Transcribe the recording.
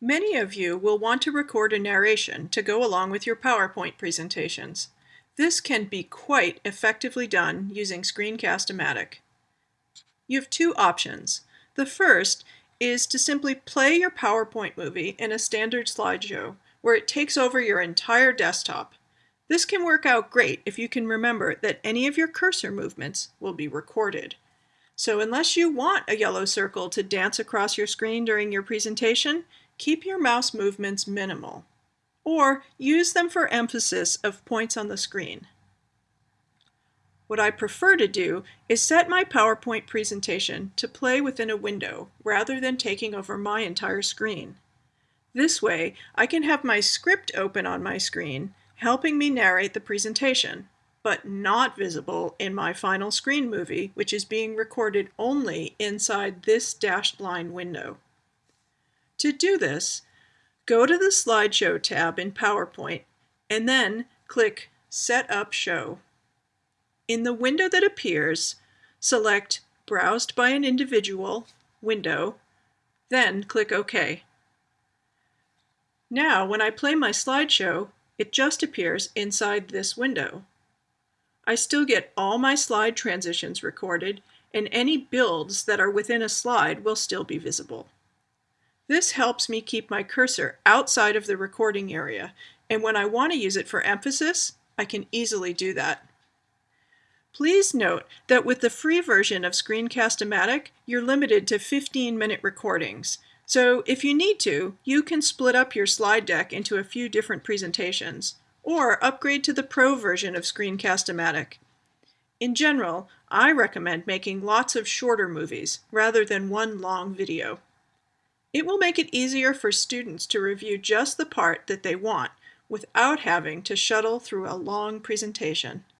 Many of you will want to record a narration to go along with your PowerPoint presentations. This can be quite effectively done using Screencast-O-Matic. You have two options. The first is to simply play your PowerPoint movie in a standard slideshow where it takes over your entire desktop. This can work out great if you can remember that any of your cursor movements will be recorded. So unless you want a yellow circle to dance across your screen during your presentation, keep your mouse movements minimal, or use them for emphasis of points on the screen. What I prefer to do is set my PowerPoint presentation to play within a window rather than taking over my entire screen. This way, I can have my script open on my screen, helping me narrate the presentation, but not visible in my final screen movie, which is being recorded only inside this dashed line window. To do this, go to the Slideshow tab in PowerPoint and then click Set Up Show. In the window that appears, select Browsed by an Individual window, then click OK. Now, when I play my slideshow, it just appears inside this window. I still get all my slide transitions recorded, and any builds that are within a slide will still be visible. This helps me keep my cursor outside of the recording area, and when I want to use it for emphasis, I can easily do that. Please note that with the free version of Screencast-O-Matic, you're limited to 15-minute recordings. So if you need to, you can split up your slide deck into a few different presentations, or upgrade to the Pro version of Screencast-O-Matic. In general, I recommend making lots of shorter movies rather than one long video. It will make it easier for students to review just the part that they want without having to shuttle through a long presentation.